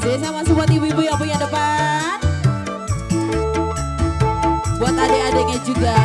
emosi sama buat ibu-ibu yang punya depan. Buat adik-adiknya juga.